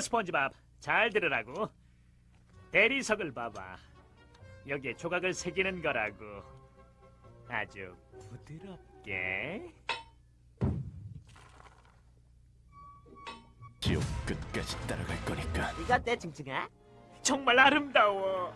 자, 스펀지밥. 잘 들으라고. 대리석을 봐봐. 여기에 조각을 새기는 거라고. 아주 부드럽게. 지옥 끝까지 따라갈 거니까 이거 어때 징징아? 정말 아름다워.